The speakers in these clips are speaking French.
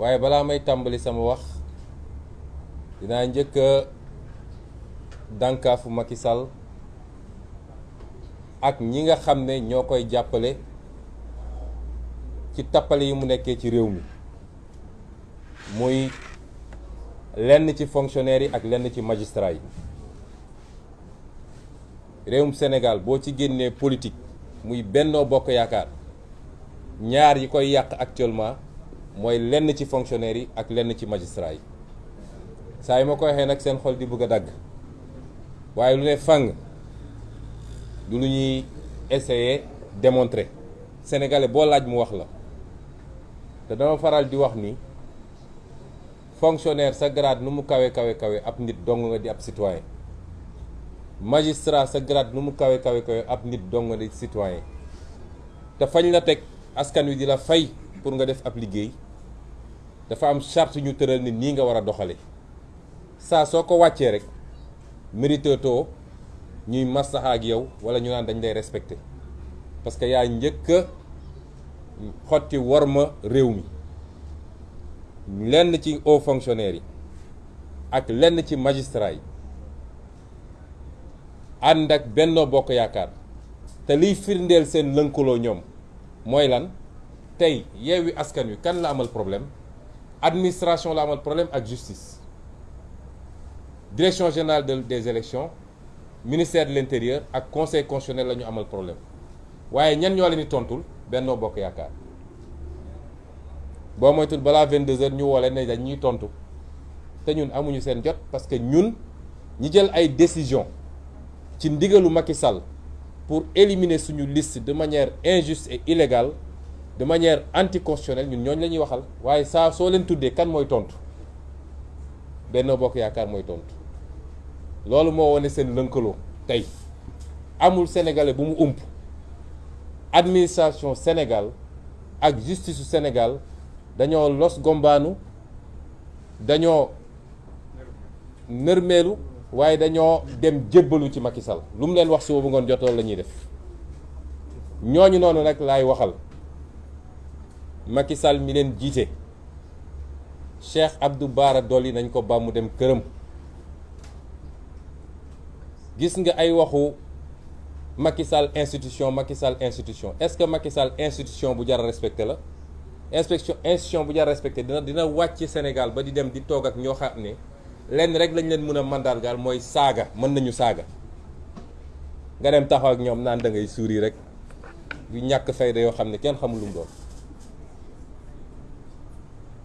waaye balaa may tàmbali sama wax dinaa njëkk a dànkaafu Macky Sall ak ñi nga xam ne ñoo koy jàppale ci tappale yi mu nekkee ci réew mi. Muy lenn ci fonctionnaires yi ak lenn ci magistrats yi. Réewum Sénégal boo ci génnee politique muy Bennoo Bokk Yaakaar ñaar yi koy yàq actuellement mooy lenn ci fonctionnaires yi ak lenn ci magistrats yi. Saa yi ma ko waxee nag seen xol di bëgg a dagg. Waaye lu ne fang du lu ñuy essayer démontrer. Sénégalais boo laaj mu wax la. Te dama faral di wax ni fonctionnaire sa grade nu mu kawe kawe kawe ab nit dong nga di ab citoyen. Magistrat sa grade nu mu kawe kawe kawe ab nit dong nga di citoyen. Te fañ la teg askan wi di la fay pour nga def ab liggéey dafa am charte ñu tëral ni nii nga war a doxale. Saa soo ko wàccee rek mérite too ñuy maslaxa ak yow wala ñu naan dañ lay respecté. Parce que yaa njëkk xotti worma réew mi. Lenn ci hauts fonctionnaires yi ak lenn ci magistrats yi ànd ak Benno Bokk Yaakaar. Te liy firndeel seen lënkaloo ñoom mooy lan? Tey Yewwi Askan Wi kan la amal problème? Administration la amal problème ak justice. Direction générale de des élections ministère de l'intérieur ak conseil constitutionnel la ñu amal problème. Waaye ñan ñoo leen di tontul? Benno Bokk Yaakaar. Boo moytul balaa 22h ñu woo leen ne dañ ñuy tontu. Te ñun amuñu seen jot parce que ñun ñi jël ay décision ci ndigalu Macky Sall pour éliminer suñu liste de manière injuste et illégale de manière anticonstitutionnelle ñun ñooñu la ñuy waxal waaye saa soo leen tuddee kan mooy tontu? Benno Bokk Yaakaar mooy tontu. Loolu moo wane seen lënkaloo amul sénégalais bu mu administration Sénégal ak justice Sénégal dañoo los gombaanu dañoo nërmeelu waaye dañoo dem jébbalu ci Macky Sall Macky Sall mi leen jiite. Cheikh Abdou Bara Dolly nañ ko ba mu dem këram. Gis nga ay waxu Macky Sall institution Macky Sall institution. Est-ce que Macky Sall institution bu jar respecté la? Inspection institution bu jar respecté dina dina wàcc Sénégal ba di dem di toog ak ñoo xam ne rek lañ leen mën a mandargaal mooy saaga mën nañu saaga. Nga dem taxaw ak ñoom naan da ngay suuri rek. Yu ñàkk fayda kenn xamul lu doon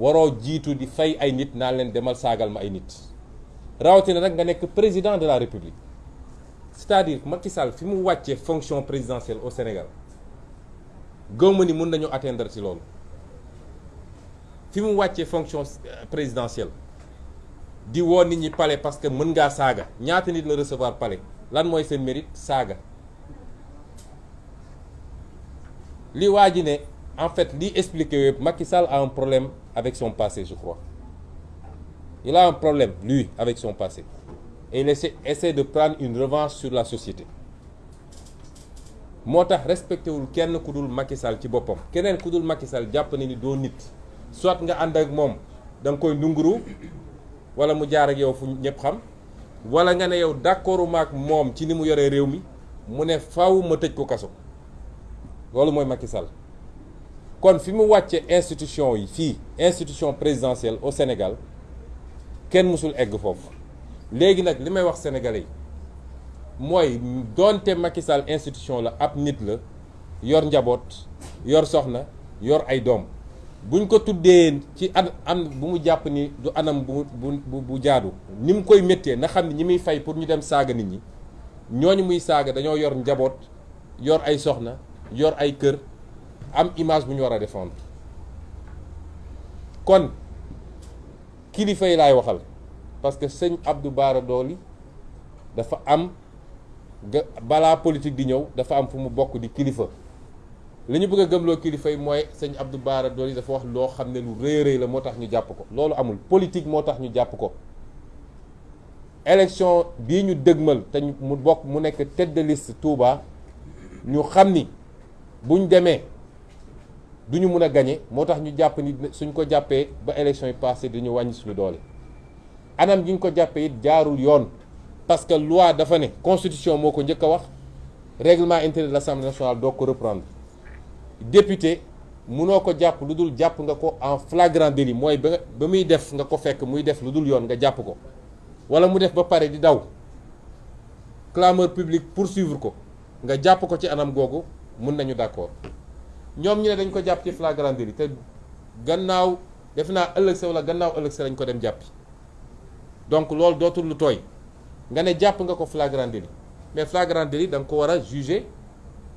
waroo jiitu di fay c'est-à-dire Macky Sall fonction présidentielle au Sénégal gëwma ni nañu atteindre ci fonction présidentielle di woo nit ñi palais parce que mën ngaa ñaata nit recevoir palais? Lan mérite? Saaga. Li waa en fait li expliqué yëpp Macky a un problème avec son passé je crois. Il a un problème lui avec son passé. Et il essaie, essaie de prendre une revanche sur la société. Moo tax respecté wul kenn ku dul Macky Sall ci boppam. Keneen ni doo nit. Soit nga ànd ak moom koy ndunguru wala mu jaar ak yow fu ñëpp xam wala nga ne yow d'accordu maak moom ci ni mu yoree réew mi mu ne faw ma ko kaso. Loolu mooy Macky kon fi mu institution yi fii institution présidentielle au Sénégal kenn mësul egg foofu. Léegi nag li may wax sénégalais yi mooy doonte Macky Sall institution la ab nit la yor njaboot yor soxna yor ay doom. Buñ ko tuddee am bu mu ni du anam bu bu bu jaadu. Ni mu koy méttee na xam ne ñi muy fay pour ñu dem saaga nit ñi ñooñu muy saaga yor yor yor am image bu ñu war défendre. Kon kilifa yi laay waxal parce que sëñ Abdou Bara Dolly dafa am politique di ñëw dafa am fu mu bokk di kilifa. Li bëgg a gëmloo kilifa yi la amul. Politique moo tax ñu ko. Élection bii ñu dëgmal te mu bokk tête de liste Touba ñu xam ni buñ duñu mun a gañe moo tax ñu jàpp ni suñ ko jàppee ba élection yi passé dañu wàññi suñu doole. Anam gi ñu ko jàppee it jaarul yoon parce que loi dafa ne constitution moo ko njëkk wax règlement intérieur de l'Assemblée nationale doo reprendre. Député munoo ko jàpp lu dul jàpp nga ko en flagrant délit mooy ba ba muy def nga ko fekk muy def lu dul yoon nga jàpp ko. Wala mu def ba pare di daw. Clameur publique poursuivre ko nga jàpp ko ci anam googu mun nañu d'accord ñoom ñu ne dañ ko jàpp ci flagrant délit te gannaaw def naa wala gannaaw donc loolu dootul lu tooy. Nga ne jàpp nga flagrant délit mais flagrant délit da nga ko war juger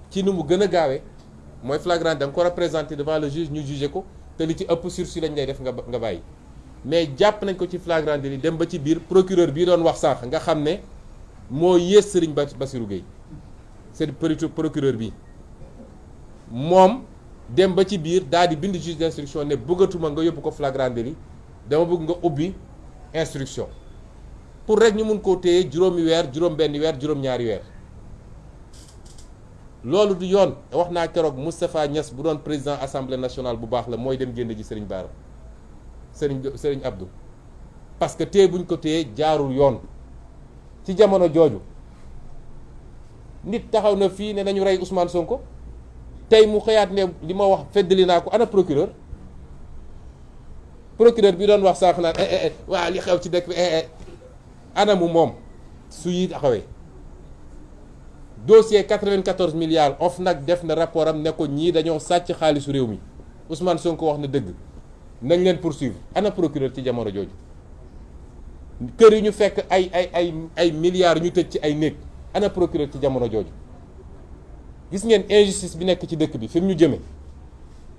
ci nu mu gën flagrant da ko war présenter devant le juge ñu juger ko. Te li ci ëpp sursis lañ lay def nga nga mais jàpp nañ ko ci flagrant délit dem ba ci biir procureur bii doon wax sànq nga xam ne moo Serigne Bassirou Gueye. C'est procureur bi moom dem ba ci biir daal bind juge d'instruction ne bëggatuma nga yóbbu ko flagrant délit dama bëgg instruction. Pour rek ñu mun koo téye juróomi weer juróom benn weer juróom ñaari weer. Loolu du yoon. Bu doon président assemblée nationale bu baax la mooy dem génn ji Serigne Serigne Serigne parce que buñ ko jaarul yoon. Ci jamono na ne nañu Ousmane Sonko tey mu xëyaat ne li ma wax feddali naa ko ana procureur. procureur bi doon wax sànq naan waa li xew ci dëkk bi ana mu moom su yi taxawee. dossier 94 milliards OFNAC def na rapport am ne ko ñii dañoo sàcc xaalisu réew mi. Ousmane Sonko wax na dëgg. Nañ leen poursuivre. Ana procureur ci jamono jooju. Kër yi ñu fekk ay ay ay ay milliards ñu tëj ci ay néeg. Ana procureur ci jamono jooju. Gis ngeen injustice bi nekk ci dëkk bi fi mu ñu jëme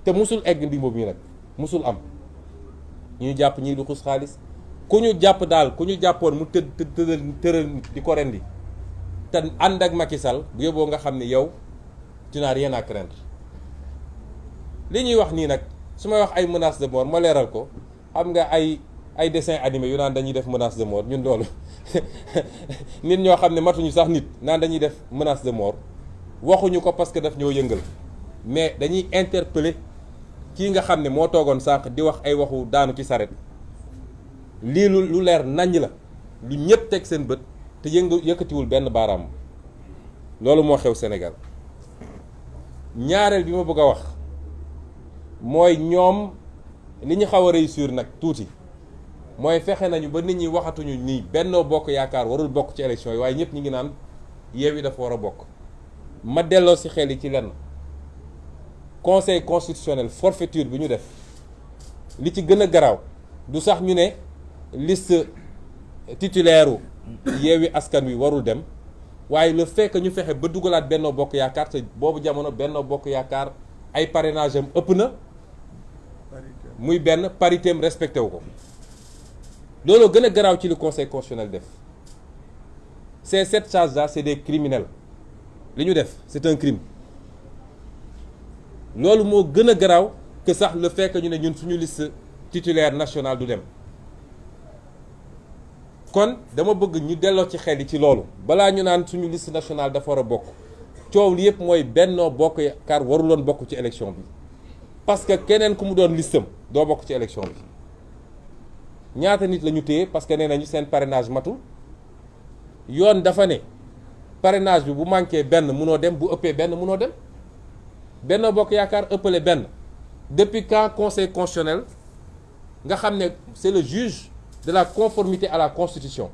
te musul egg ndi ñu nag musul am ñu jàpp ñii du xus xaalis ku ñu jàpp daal ku ñu jàppoon mu tëddal tëral di ko rendi te ànd ak Macky Sall bu yóbboo nga xam ne yow tu rien à craindre. li ñuy wax nii nag su may wax ay menace de mort ma ko xam nga ay ay dessin animé yu naan dañuy def menace de mort ñun loolu nit ñoo xam ne matuñu sax nit naan dañuy def menace de mort waxuñu ko parce que daf ñoo yëngal. Mais dañuy interpeller kii nga xam ne moo toogoon sànq di wax ay waxu daanu ci saret lii lu lu leer naññ la. Lu ñëpp teg seen bët te yëngu yëkkatiwul benn baaraam. Loolu moo xew Sénégal. Ñaareel bi ma bëgg a wax mooy ñoom li ñu xaw a réussir nag tuuti mooy fexe nañu ba nit ñi waxatuñu nii Benno Bokk Yaakaar warul bokk ci élection yi waaye ñëpp ñi ngi naan dafa ma delloo ci xel ci lenn. Conseil constitutionnel forfaiture bi ñu def li ci gën a du sax ñu ne liste titulaire u Askan Wi warul dem le fait que ñu fexe ba dugalaat Benno Bokk Yaakaar te boobu jamono Benno Bokk Yaakaar ay parrainage am ëpp na muy benn parité am respecté wu ko. Loolu gën a garaaw ci conseil constitutionnel def. Ces sept charges là c'est des criminels c'est un crime. Loolu moo gën a garaaw que sax le fait que ñu ne ñun suñu liste titulaire nationale du dem. Kon dama bëgg ñu delloo ci xel yi ci loolu. Balaa ñu naan suñu liste nationale li yëpp mooy Benno Bokk Yaakaar waruloon bokk parce que keneen parce que nee nañu seen parrainage parrainage depuis quand conseil constitutionnel c'est le juge de la conformité à la constitution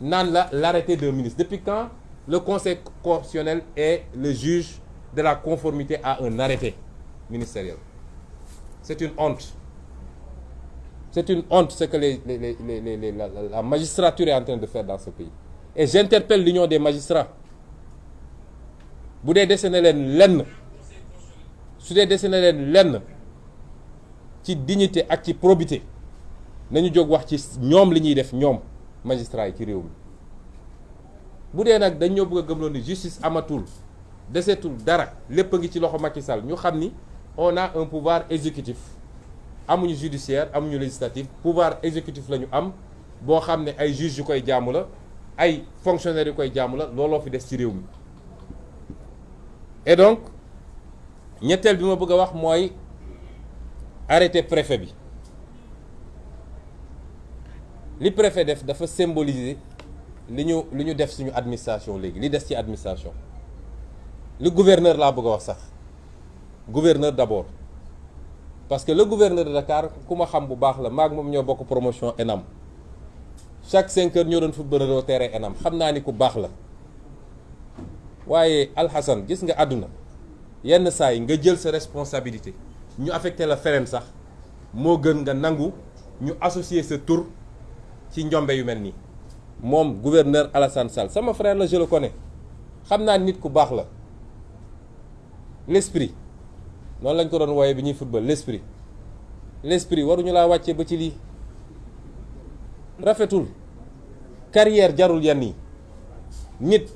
l'arrêté d'un ministre. Depuis quand le conseil constitutionnel est le juge de la conformité à un arrêté ministériel? C'est une honte. C'est une honte ce que la magistrature est en train de faire dans ce pays. Et j'interpelle l'union des magistrats bu dee dese na leen lenn su dee dese na leen lenn ci dignité ak ci probité nañu jóg wax ci ñoom li ñuy def ñoom magistrats yi ci réew mi. Bu dee nag dañ ñoo bëgg a gëmloo ni justice amatul desetul dara lépp a ngi ci loxo Macky Sall ñu xam on a un pouvoir exécutif. Amuñu judiciaire amuñu législatif pouvoir exécutif la ñu am boo xam ay juges yu koy jaamu la ay fonctionnaires yu koy jaamu la looloo fi des ci réew mi et donc ñetteel bi ma bëgg a wax mooy arrêté préfet li préfet def dafa symboliser li ñu li ñu def suñu administration léegi li des ci administration. Li gouverneur bëgg a wax sax. Gouverneur d'abord. Parce que le gouverneur de Dakar xam bu baax la maag moom ñoo bokk promotion chaque cinq heures ñoo doon footballeur terrain ENAM. Xam naa ni ku baax la waaye Alxasan gis nga àdduna. Yenn saa nga jël sa responsabilité ñu affecté la feneen sax moo gën nga nangu ñu associer sa tur ci njombe yu mel nii. Gouverneur Alassane Sall frère la je le connais. Xam nit ku baax la. L'esprit. Noonu lañ ko doon football l'esprit. L'esprit waruñu laa wàcce ba ci rafetul. Carrière jarul nit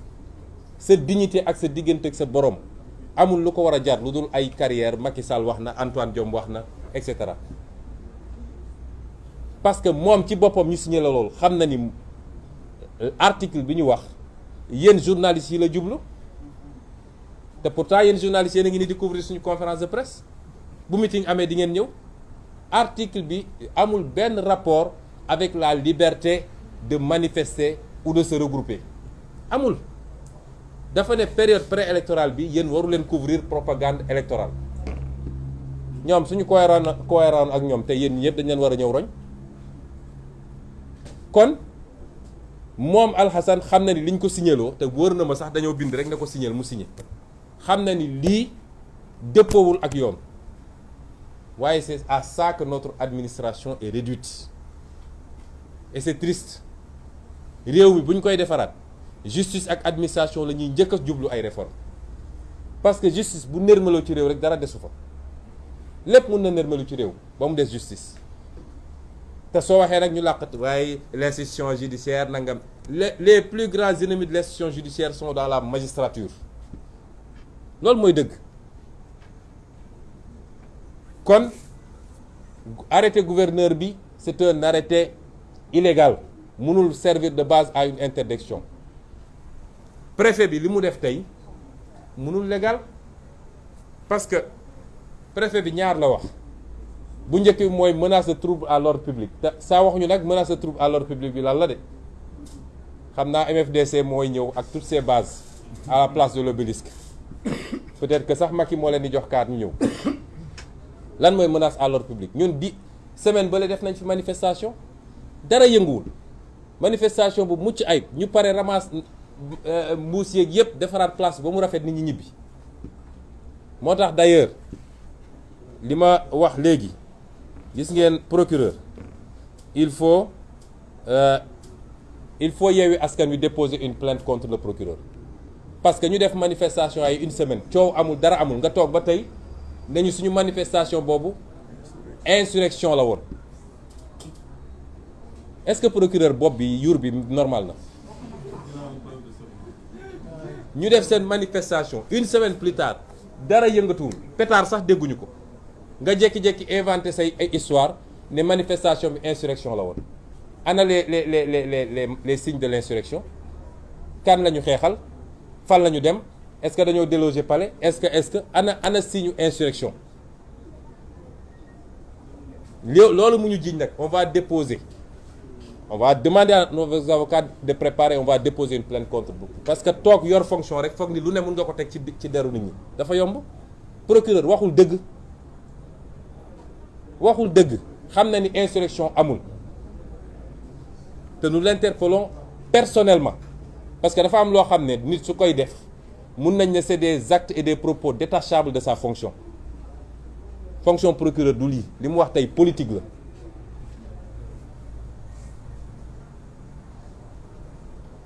sa dignité ak sa ak sa borom amul carrière Antoine Diome wax parce que moom ci boppam ñu signé la loolu xam ni article bi ñu wax yi la pourtant yéen journalistes a ngi conférence de presse. Bu meeting amee article bi amul rapport avec la liberté de manifester ou de se regrouper. Amul dafa ne période préélectorale bi yéen waru leen couvrir propagande électorale. Suñu cohérent cohérent ak dañ leen a roñ. Kon ni liñ ko ma sax bind rek c'est à ça que notre administration est réduite. Et c'est triste. Réew mi bu koy justice ak administration la ñuy réformes. parce que justice bu nërmaloo ci réew rek dara justice. waaye l'institution judiciaire les plus grands ennemis de l'institution judiciaire sont dans la magistrature. loolu mooy dëgg. kon arrêté gouverneur c'est un arrêté illégal. Mënul servir de base à une interdiction préfet bi li mu def tey mënul légal parce que préfet bi ñaar la wax. Bu njëkk bi menace de trouble à l'ordre public. Te saa waxuñu nag menace de trouble à l'ordre public bi lan la de. Xam MFDC mooy ñëw ak toutes ses bases à la place de l'obélisque. Peut-être que sax Macky moo leen di jox kaat ñu ñëw. Lan mooy menace à l'ordre public? Ñun di semaine ba la def nañ fi manifestation. Dara yënguwul. Manifestation bu mucc ayib. Ñu pare ramasse mbuus yeeg yëpp place ba mu rafet nit ñi ñibbi. D'ailleurs li ma wax léegi gis procureur il faut euh, il faut Yewwi Askan Wi déposer une plainte contre le procureur. Parce que ñu def manifestation ay une semaine coow amul dara amul. Nga toog ba tey nañu suñu manifestation boobu insurrection la est-ce que procureur bopp bi yuur bi normal ñu def seen manifestation une semaine plus tard dara yëngatuwul. Pétard sax dégguñu ko. Nga inventé say ay histoire ne manifestation bi insurrection la woon. Les les les les les les signes de l'insurrection? Kan la ñu xeexal? Fan la ñu est-ce que dañoo déloger palais? Est-ce que est-ce que ana ana signe insurrection? Loolu mu ñu jiñ nag on va déposer on va demander à nos avocats de préparer on va déposer une plainte contre vous. Parce que toog yor fonction rek foog ni lu ne mën nga ko teg ci ci procureur waxul dëgg. Waxul insurrection nous l'interpellons personnellement. Parce que dafa am nit c'est des actes et des propos détachables de sa fonction. Fonction procureur du lii. Politique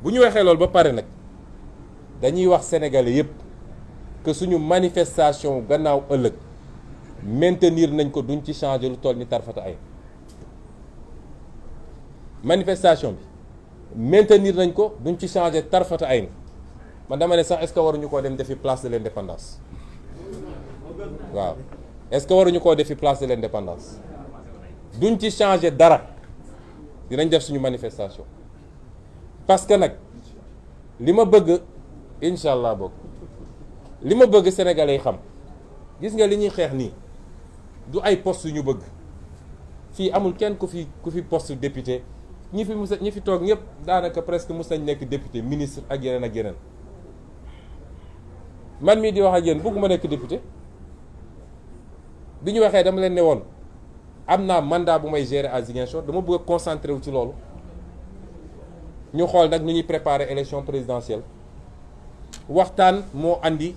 bu ñu waxee loolu ba pare nag dañuy wax sénégalais yépp que suñu manifestation gannaaw ëllëg maintenir nañ ko duñ ci changer lu toll ni tarfata ay. Manifestation bi maintenir nañ ko duñ ci changer tarfata ay man dama ne sax est-ce que waruñu koo dem defi place de l'indépendance? Waaw. Est-ce que waruñu koo defi place de l'indépendance? Duñ ci changer dara. Dinañ def suñu manifestation parce que nag li ma bëgg incha allah boog li ma bëgg sénégalais yi xam gis nga li ñuy xeex nii du ay poste yu ñu bëgg. Fii amul kenn ku fi ku fi poste député. Ñi fi mus ñi fi toog ñëpp daanaka presque mus nañ nekk député ministre ak yeneen ak yeneen. Man mii di wax ak yéen bëgguma nekk député. Bi ñu waxee dama leen ne woon am naa mandat bu may gérer à Ziguinchor dama bëgg a wu ci loolu. Ñu xool nag nu ñuy préparer élection présidentielle. Waxtaan moo andi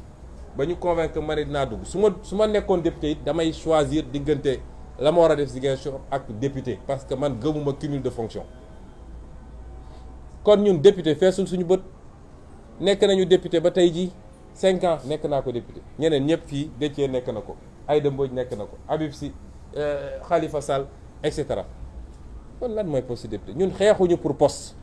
ba ñu convaincre ma ne dugg. Su ma su député damay choisir diggante la a def député parce que man gëmuma cumul de fonction. Kon ñun député suñu nañu député ba jii cinq ans nekk naa ko député. Ñeneen ñëpp fii Déthié nekk na ko Aïda na ko Habib Sy Khalifa Sall et cetera. Kon lan poste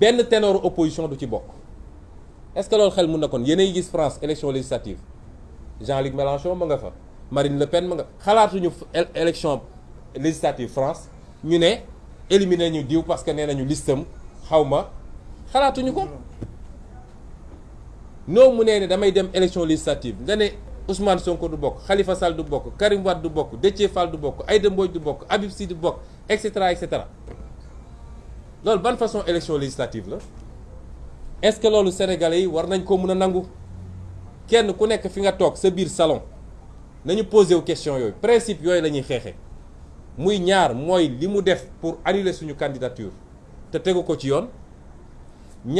benn ténor opposition du ci bokk. Est-ce que loolu xel mun na France élection législative? Jean-Luc Mélenchon Marine Le Pen ma nga élection législative France ñu ne éliminer ñu diw parce que nee nañu listam xaw ma. Xalaatuñu ko? Élection législative? Nga ne Ousmane Sonko du bokk Khalifa Sall du bokk Karim Wade du bokk Déthié Fall du loolu ban façon élection législative la? Est-ce que loolu sénégalais war nañ ko kenn ku nekk fi nga sa biir salon nañu posé wu question yooyu. Principe muy ñaar mooy li mu def pour annuler suñu candidature te tegu ko ci yoon. Bi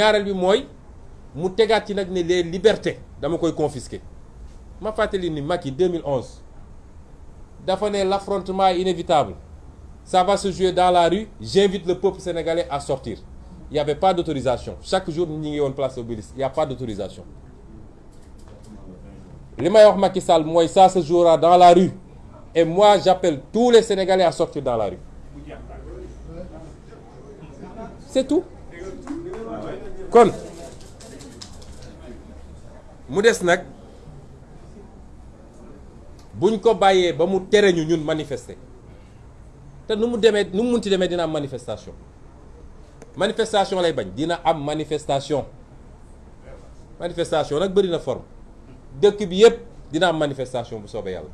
les libertés dama koy confisquer. Ma ni Macky 2011 dafa ne l'affrontement inévitable ça va se jouer dans la rue. J'invite le peuple sénégalais à sortir. Il y avait pas d'autorisation. Chaque jour ñi ngi woon place Obélisque il y a pas d'autorisation. Li ça se jouera dans la rue. Et moi j'appelle tous les Sénégalais à sortir dans la rue. C'est tout. Kon. Mu des nag. Buñ ko manifester te nu mu manifestation. Manifestation lay bañ dina am manifestation. Manifestation nag bëri na forme. Dëkk bi yépp dina am manifestation bu soobee yàlla.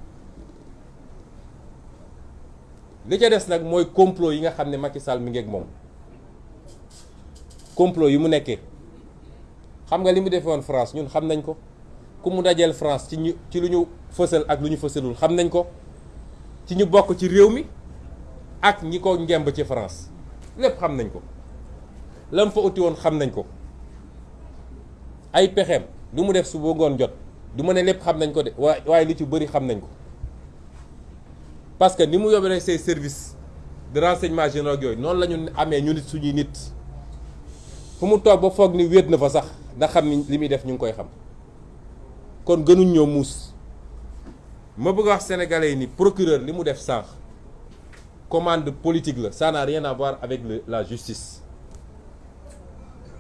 Li ca des nag mooy complot yi nga xam ne Macky Sall mi moom. Complot yi mu nekkee. Xam nga li France ñun xam nañ ko. Ku mu dajeel France ci ñu ci lu ñu fësal ak lu ñu fësalul xam nañ ko. Ci ñu bokk ci réew ak ñi ci France. Lépp xam nañ ko. Lam fa uti woon xam nañ ko. Ay pexeem lu mu def su ngoon jot du de li ci xam nañ ko. Parce que ni mu yóbbee say services de renseignement généraux yooyu noonu la ñu amee ñu nit suñuy nit. Fu mu ba ni wéet na fa sax ndax xam sénégalais ni procureur li commande politique ça n'a rien à voir avec la justice.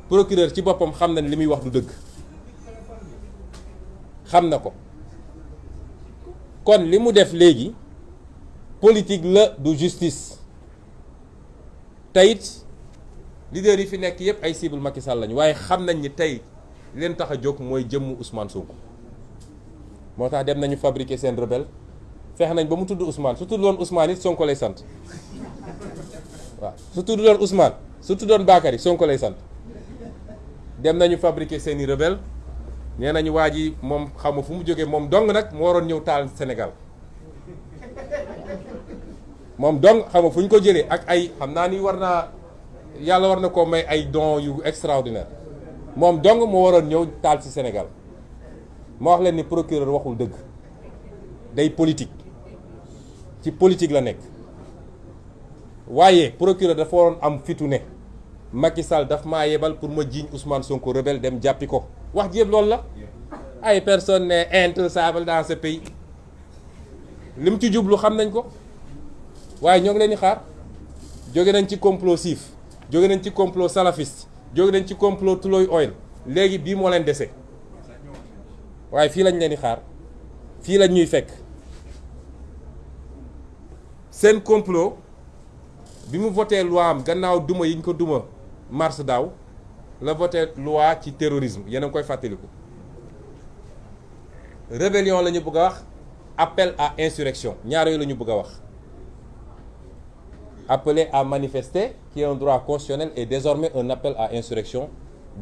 Procureur ci boppam xam na ne li muy wax du dëgg. Xam na ko. Kon li politique la du justice. Teyit leader yi fi nekk yépp ay cible Macky Sall lañu. Waaye xam nañ ni tey leen tax a jóg mooy jëmmu Ousmane Sonko. Moo tax dem nañu fabriquer seen rebelle feex nañ ba mu tudd Ousmane su tudd doon Ousmane it Sonko lay sant. Waaw su tudd doon Ousmane su tudd doon Bakary Sonko lay sant. Dem nañu fabriquer seeni rebelle nee nañu xamu fu mu jógee moom dong nag moo waroon ñëw taal Sénégal. Moom donc xam nga fu ñu ko jëlee ak ay xam naa ni war naa yàlla war na koo may ay dons yu extraordinaire. Moom dong moo waroon ñëw taal ci Sénégal. Ma wax leen ni procureur waxul dëgg. Day politique ci politique la nekk. Waaye procureur dafa waroon am fitu Macky Sall daf yebal pour ma Ousmane Sonko rebelle dem jàppi ko. Wax ji yëpp la. Ay personnes ne intouchables dans ce pays. Li mu ci jublu xam nañ ko. Waaye ñoo ngi xaar. Jóge nañ ci complot siif. Nañ ci complot salafiste. Nañ ci complot Tullow Oil. Léegi bii moo lañ seen complot bi mu voté loi am gannaaw duma yi ñu ko duma mars daaw la loi ci terrorisme yéen a ngi rébellion appel à insurrection ñaar yooyu la ñu bëgg a wax. Appeler à manifester qui est un droit constitutionnel et désormais un appel à insurrection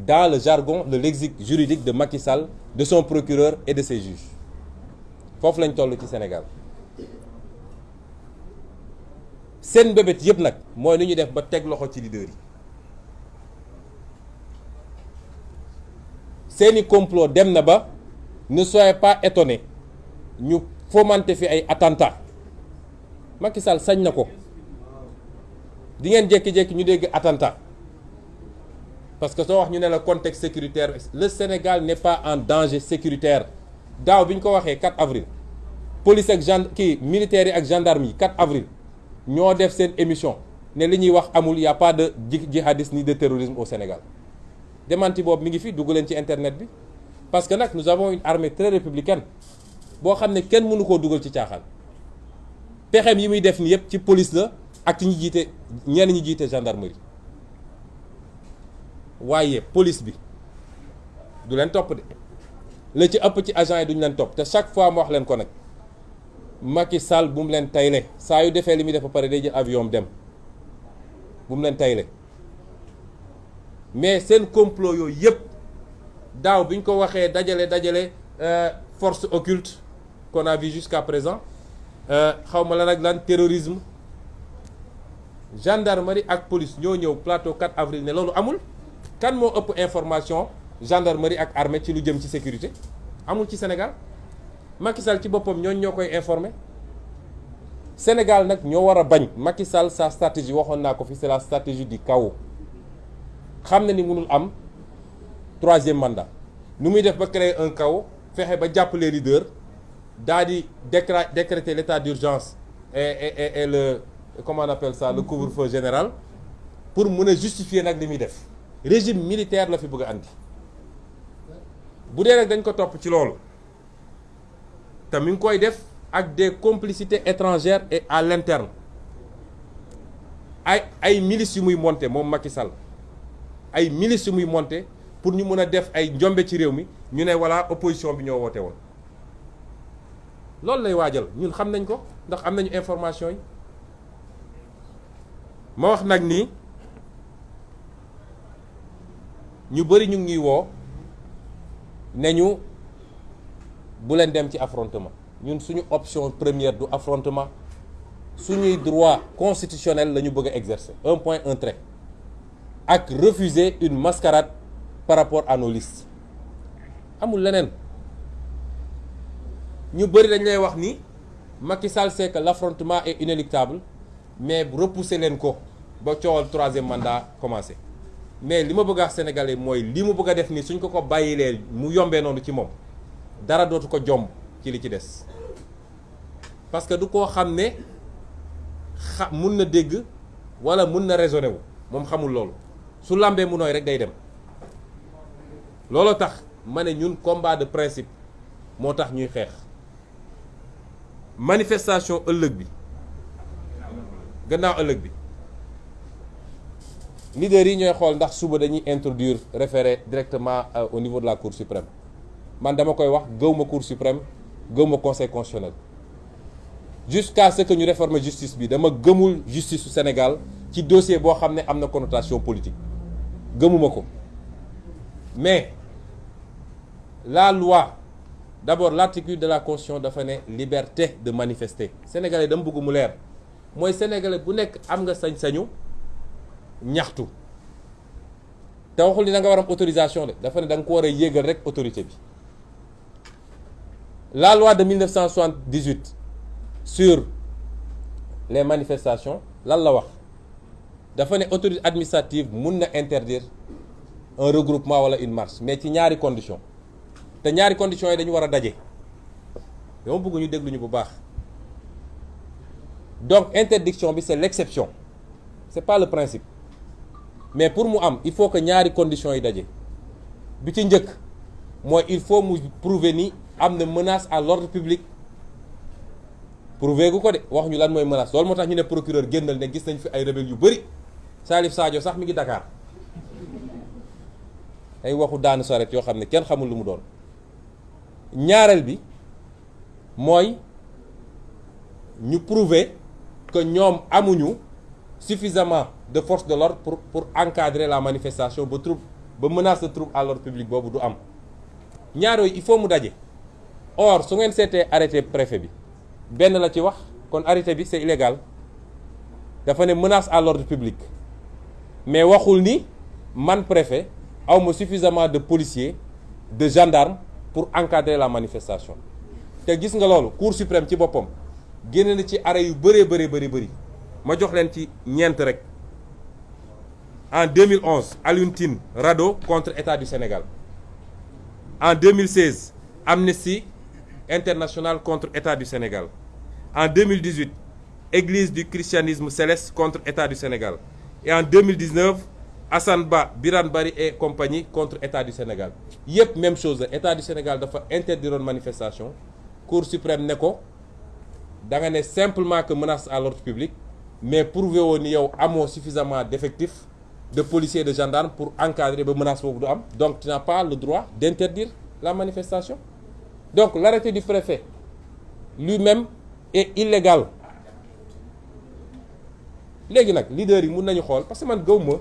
dans le jargon le lexique juridique de Macky Sall de son procureur et de ses juges. Foofu lañ ci Sénégal seen mbébét yëpp nag mooy nu ñu def ba teg loxo ci leader yi. Complot dem ne soyez pas étonnés ñu fomenter fi ay attentats. Macky Sall sañ na di ngeen jékki-jékki ñu dégg attentat. Parce que soo wax ñu ne la contexte sécuritaire le Sénégal n'est pas en danger sécuritaire. Daaw bi ñu ko waxee 4 avril police ak militaires ak gendarme yi 4 avril ñoo def seen émission ne li ñuy wax amul y a pas de jihadisme ni de terrorisme au Sénégal. Démenti boobu mi ngi fi dugg leen ci internet bi. Parce que nag nous avons une armée très républicaine boo xam ne kenn mënu koo dugal ci caaxaan. Pexem yi muy def ni yëpp ci police la ak ci ñi jiite ñenn ñi jiite gendarmerie. Waaye police bi du leen topp de. La ci ëpp ci agent yi duñu leen topp. Te chaque fois ma wax leen ko nag Macky Sall bu mu leen tayle saa yu defee li muy def ba pare day jël avion dem. Mais seen complot yooyu yëpp daaw bi ñu ko waxee dajale force occulte qu'on a vu jusqu'à présent xaw ma la nag lan terrorisme. Gendarmerie ak police ñoo ñëw plateau 4 avril ne loolu amul. Kan moo ëpp information gendarmerie ak armée ci lu jëm ci sécurité? Amul ci Sénégal Macky Sall ci boppam ñooñ ñoo koy informé Sénégal nag ñoo war a bañ. Macky Sall sa stratégie waxoon naa ko fi c'est la stratégie du chaos. Xam na ni mënul am troisième mandat. Nu muy def ba créer un chaos fexe ba jàpp les leaders daa di décra décréter l'état d'urgence et et et le comment on appelle ça le couvre-feu général pour mun a justifier nag li def. Régime militaire la fi bëgg a andi. Bu dee nag dañ ko topp ci loolu def ak des complicités étrangères et à l'interne. Milices moom Macky Sall. Ay milices muy monter pour ñu mën a def ay njombe ci réew mi ñu ne voilà opposition bi ñoo woote woon. Loolu lay waajal ñun xam nañ ko ndax am nañu information yi. Ma wax nag ni ñu bëri ñu ngi woo ne ñu bu leen dem option première du affrontement suñuy droit constitutionnel la ñu bëgg a exercer. Un point un trait. Refuser une mascarade par rapport à nos listes. Amul leneen. Ñu bëri ni Macky Sall sait que l'affrontement est inéluctable mais repousser leen ko ba coowal troisième mandat commencé. Mais li ma bëgg a wax sénégalais mooy li mu bëgg a def nii suñ dara dootu ko jomb ci li ci parce que du koo xam ne na dégg wala mun na raisonner wu moom xamul loolu. Su lambee mu nooy rek day dem. Tax ñun combat de principe moo ñuy xeex. Manifestation ëllëg bi. Gannaaw ëllëg bi. Leaders yi ñooy xool ndax suba dañuy introduire référé directement au niveau de la cour suprême man dama koy wax cour suprême gëw conseil constitutionnel. Jusqu'à ce que ñu réformer justice bi dama gëmul justice su Sénégal ci dossier boo xam ne am na connotation politique. Gëmuma mais la loi d'abord l'article de la constitution dafa ne liberté de manifester. Sénégalais dama bëgg mu leer. Mooy sénégalais bu nekk am nga sañ-sañu ñaxtu. Te waxul ni nga war am autorisation de dafa ne da ko rek autorité bi la loi de 1978 sur les manifestations lan la wax? Dafa ne autorité administrative mun interdire un regroupement wala une marche mais ci ñaari condition te ñaari conditions yi dañu war a daje. Dama bëgg ñu déglu ñu bu baax. Donc interdiction c'est l'exception. C'est pas le principe. Mais pour mu am il faut que ñaari conditions yi daje. Bi il faut prouver am na menace à l'ordre public. Prouver gu ko de wax ñu lan mooy menace. Loolu moo tax ñu ne procureur génnal ne gis nañ fi ay rebelle yu bëri Salif Sadio sax mi ngi Dakar. Ay waxu daanu saret yoo xam ne kenn xamul lu mu doon. Ñaareel bi mooy ñu prouver que ñoom amuñu suffisamment de force de l'ordre pour pour encadrer la manifestation ba trouble ba menace de trouble à l'ordre public boobu du am. Ñaar il faut mu daje or su ngeen seetee arrêté préfet la kon arrêté c'est illégal. Dafa ne menace à l'ordre public. Mais waxul man préfet awma suffisamment de policiers de gendarmes pour encadrer la manifestation. Te gis cour suprême ci boppam génne ci arrêt yu bëree bëri bëri bëri. Ma jox en 2011 Alioune Rado contre État du Sénégal. En 2016 Amnesty International contre État du Sénégal. En 2018 Église du christianisme céleste contre État du Sénégal. Et en 2019 Assane Ba Birane Bari et compagnie contre État du Sénégal. Yëpp même chose État du Sénégal dafa interdiroon manifestation. Cour suprême ne ko da nga ne simplement que menace à l'ordre public mais prouvé woon ni yow amoo suffisamment d'effectifs de policiers et de gendarmes pour encadrer ba menace boobu du am. Donc tu n'as pas le droit d'interdire la manifestation donc l'arrêté du préfet lui-même est illégal. Léegi nag leader yi mun nañu parce que man gëw ma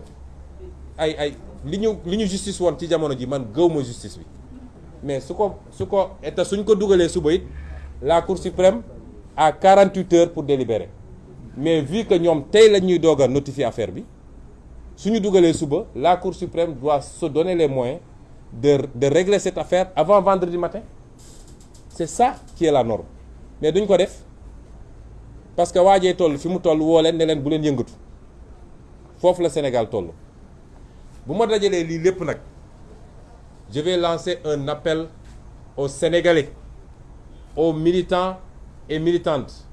ay ay li ñu justice woon ci jamono ji man gëw justice bi. Mais su ko su ko te suñ ko dugalee suba la cour suprême a 48 heures pour délibérer. Mais vu que ñoom tey la ñuy notifier affaire bi suñu dugalee suba la cour suprême doit se donner les moyens de de régler cette affaire avant vendredi matin c'est ça qui est la norme. Mais duñ ko def parce que Sénégal je vais lancer un appel aux Sénégalais aux militants et militantes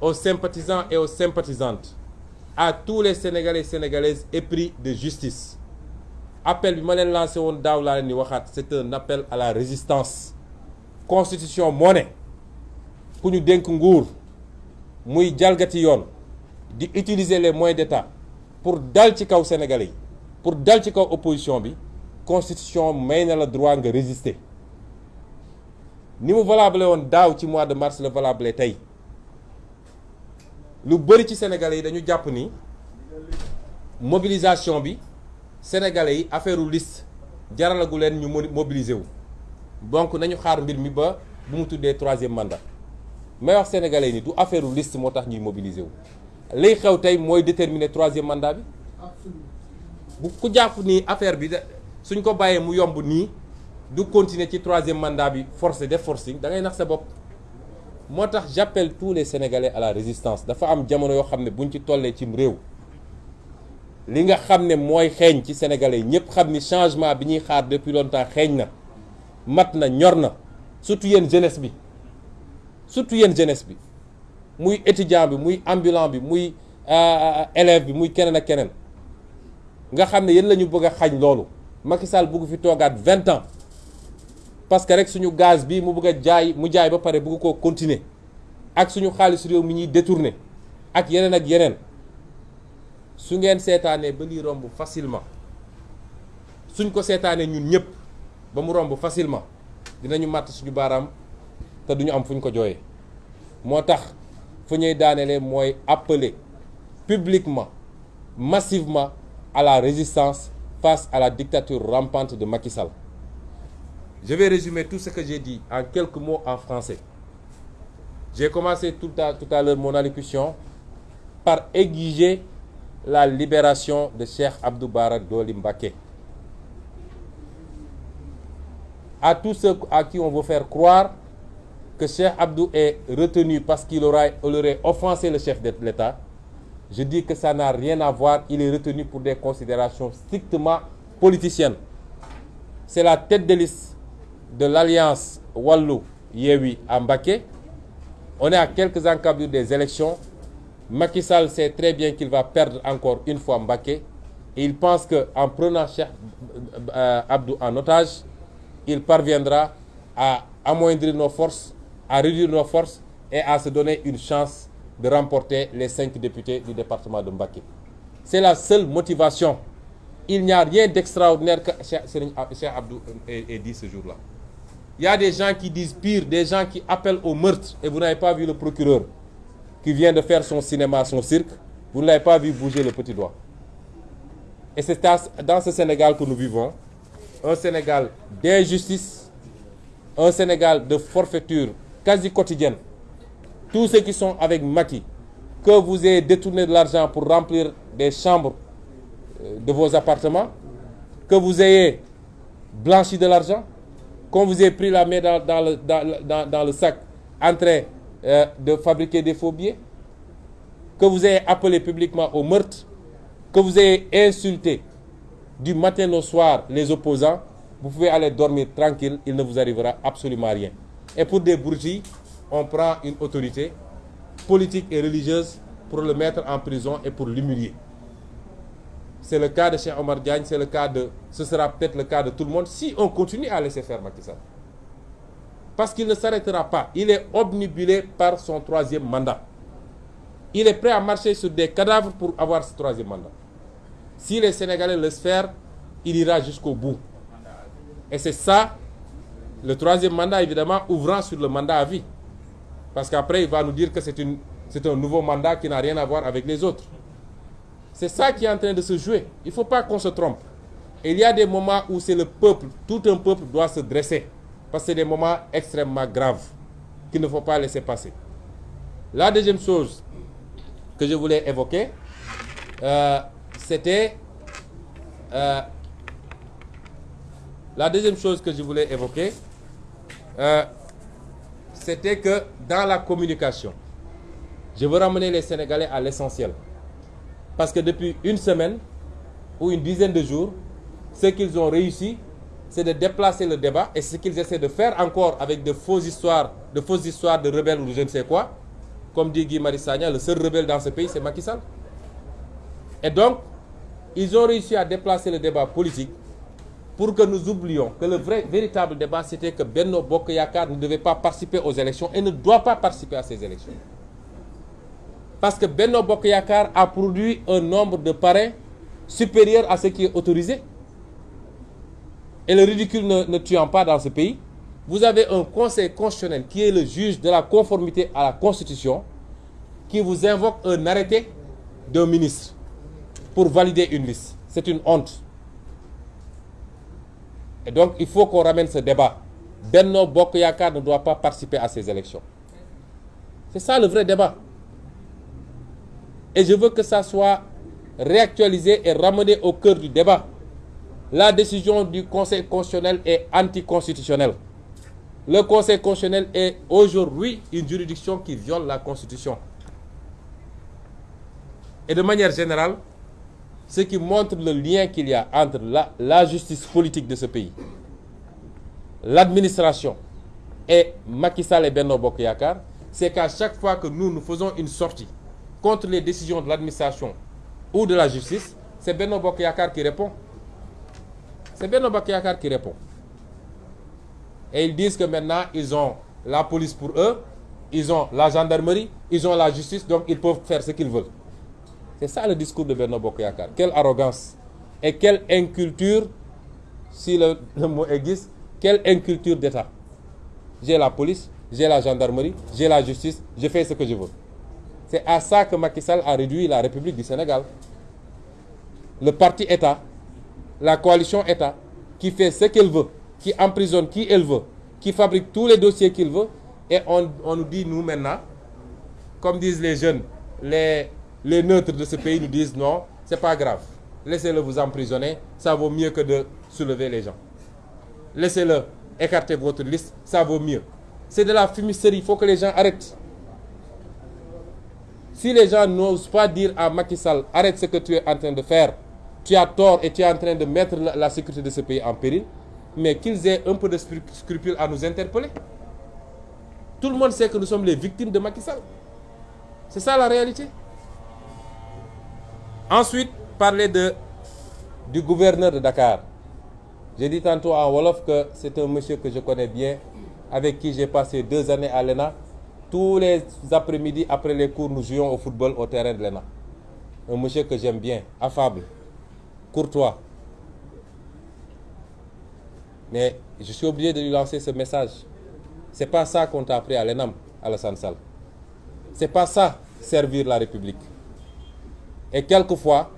aux sympathisants et aux sympathisantes à tous les Sénégalais et Sénégalaises épris de justice. Appel bi ma leen lancé c'est un appel à la résistance constitution moo ne ku ñu nguur muy jalgati yoon di utiliser les moyens d'État pour dal ci kaw Sénégalais pour dal ci kaw opposition bi constitution may la droit nga résister. Ni mu valable woon daaw ci mois de mars la valable tey. Lu bëri ci sénégalais dañu jàpp ni mobilisation bi sénégalais affaire liste jaralagu leen ñu mobiliser wu donc nañu xaar mbir mi ba bu mu tuddee troisième mandat. May wax sénégalais ni du affaire liste moo tax ñuy mobiliser wu. Liy xew tey mooy déterminer troisième mandat bi. Bu ku jàpp ni affaire bi suñ ko bàyyee mu yomb nii du continuer ci troisième mandat bi forcé def forcing da ngay nax sa bopp. Moo tax j'appelle tous les sénégalais à la résistance. Dafa am jamono yoo xam ne buñ ci tollee cim réew li nga xam ne mooy xeeñ ci sénégalais ñëpp xam ni changement bi ñuy xaar depuis longtemps xeeñ na mat na ñor surtout yéen jeunesse bi. Surtout yéen jeunesse bi. Muy étudiant bi muy ambulant bi muy élève bi muy keneen ak keneen. Nga xam ne yéen bëgg a xañ Macky Sall fi vingt ans. Parce que rek suñu gaz bi mu bëgg a jaay mu jaay ba pare bëgg koo continuer. Ak suñu xaalis réew mi ñuy détourner. Ak yeneen ak yeneen. Su ngeen seetaanee ba lii romb facilement. Suñ ko seetaanee ñun ñëpp ba facilement dinañu màtt suñu baaraam te duñu am fu ko jooyee. moo tax fu ñuy appeler publiquement massivement à la résistance face à la dictature rampante de Macky Sall. Je vais résumer tout ce que j'ai dit en quelques mots en français. J'ai commencé tout à tout à l'heure mon allocution par exiger la libération de Cheikh Abdou Bara Dolly À tous ceux à qui on veut faire croire que Cheikh Abdou est retenu parce qu'il aurait, offensé le chef de l'État, je dis que ça n'a rien à voir, il est retenu pour des considérations strictement politiciennes. C'est la tête de liste de l'alliance Wallu Yewi à Mbacké. On est à quelques encablures des élections. Macky Sall sait très bien qu'il va perdre encore une fois Mbacké et il pense que en prenant Cheikh euh, Abdou en otage, il parviendra à amoindrir nos forces, à réduire nos forces et à se donner une chance de remporter les cinq députés du département de Mbacké. C'est la seule motivation. Il n'y a rien d'extraordinaire que Cheikh Abdou ait dit ce jour-là. Il y a des gens qui disent pire, des gens qui appellent au meurtre et vous n'avez pas vu le procureur qui vient de faire son cinéma, son cirque, vous ne l'avez pas vu bouger le petit doigt. Et c'est dans ce Sénégal que nous vivons, un Sénégal d'injustice, un Sénégal de forfaiture quasi quotidienne. Tous ceux qui sont avec Macky, que vous ayez détourné de l'argent pour remplir des chambres euh, de vos appartements, que vous ayez blanchi de l'argent, qu'on vous ait pris la main dans le sac en train euh, de fabriquer des faux billets, que vous ayez appelé publiquement au meurtre, que vous ayez insulté du matin au soir les opposants, vous pouvez aller dormir tranquille, il ne vous arrivera absolument rien. Et pour des bourgeois, on prend une autorité politique et religieuse pour le mettre en prison et pour l'humilier. C'est le cas de Cheikh Omar Diagne, c'est le cas de... Ce sera peut-être le cas de tout le monde si on continue à laisser faire Macky. Parce qu'il ne s'arrêtera pas. Il est obnubilé par son troisième mandat. Il est prêt à marcher sur des cadavres pour avoir ce troisième mandat. Si les Sénégalais laissent faire, il ira jusqu'au bout. Et c'est ça, le troisième mandat, évidemment, ouvrant sur le mandat à vie. Parce qu'après, il va nous dire que c'est un nouveau mandat qui n'a rien à voir avec les autres. C'est ça qui est en train de se jouer. Il ne faut pas qu'on se trompe. Il y a des moments où c'est le peuple, tout un peuple doit se dresser. Parce que c'est des moments extrêmement graves qu'il ne faut pas laisser passer. La deuxième chose que je voulais évoquer, euh, c'était... Euh, la deuxième chose que je voulais évoquer, euh, c'était que dans la communication, je veux ramener les Sénégalais à l'essentiel. Parce que depuis une semaine ou une dizaine de jours, ce qu'ils ont réussi, c'est de déplacer le débat et ce qu'ils essaient de faire encore avec de fausses histoires, de fausses histoires de rebelles ou je ne sais quoi. Comme dit Guy Marissagna, le seul rebelle dans ce pays, c'est Macky. Et donc, ils ont réussi à déplacer le débat politique pour que nous oublions que le vrai, véritable débat, c'était que Benno Bokk Yakaar ne devait pas participer aux élections et ne doit pas participer à ces élections. parce que Benno Bokk Yakaar a produit un nombre de parrains supérieur à ce qui est autorisé et le ridicule ne, ne tuant pas dans ce pays vous avez un conseil constitutionnel qui est le juge de la conformité à la constitution qui vous invoque un arrêté d'un ministre pour valider une liste c'est une honte et donc il faut qu'on ramène ce débat Benno Bokk Yakaar ne doit pas participer à ces élections c'est ça le vrai débat Et je veux que ça soit réactualisé et ramené au cœur du débat. La décision du Conseil constitutionnel est anticonstitutionnelle. Le Conseil constitutionnel est aujourd'hui une juridiction qui viole la Constitution. Et de manière générale, ce qui montre le lien qu'il y a entre la, justice politique de ce pays, l'administration et Macky Sall et Benno c'est qu'à chaque fois que nous, nous faisons une sortie contre les décisions de l'administration ou de la justice, c'est Benno Bokk Yakaar qui répond. C'est Benno qui répond. Et ils disent que maintenant, ils ont la police pour eux, ils ont la gendarmerie, ils ont la justice, donc ils peuvent faire ce qu'ils veulent. C'est ça le discours de Benno Bokk Yakaar. Quelle arrogance et quelle inculture, si le, mot existe, quelle inculture d'État. J'ai la police, j'ai la gendarmerie, j'ai la justice, je fais ce que je veux. C'est à ça que Macky Sall a réduit la République du Sénégal. Le parti État, la coalition État, qui fait ce qu'elle veut, qui emprisonne qui elle veut, qui fabrique tous les dossiers qu'il veut, et on nous dit, nous maintenant, comme disent les jeunes, les, les neutres de ce pays nous disent non, c'est pas grave. Laissez-le vous emprisonner, ça vaut mieux que de soulever les gens. Laissez-le écarter votre liste, ça vaut mieux. C'est de la fumisterie, il faut que les gens arrêtent. Si les gens n'osent pas dire à Macky Sall, arrête ce que tu es en train de faire, tu as tort et tu es en train de mettre la, sécurité de ce pays en péril, mais qu'ils aient un peu de scrupule à nous interpeller. Tout le monde sait que nous sommes les victimes de Macky Sall. C'est ça la réalité. Ensuite, parler de, du gouverneur de Dakar. J'ai dit tantôt en Wolof que c'est un monsieur que je connais bien, avec qui j'ai passé deux années à l'ENA. Tous les après-midi, après les cours, nous jouons au football au terrain de l'ENA. Un monsieur que j'aime bien, affable, courtois. Mais je suis obligé de lui lancer ce message. C'est pas ça qu'on t'a appris à l'ENAM, Alassane Sall. C'est pas ça, servir la République. Et quelquefois,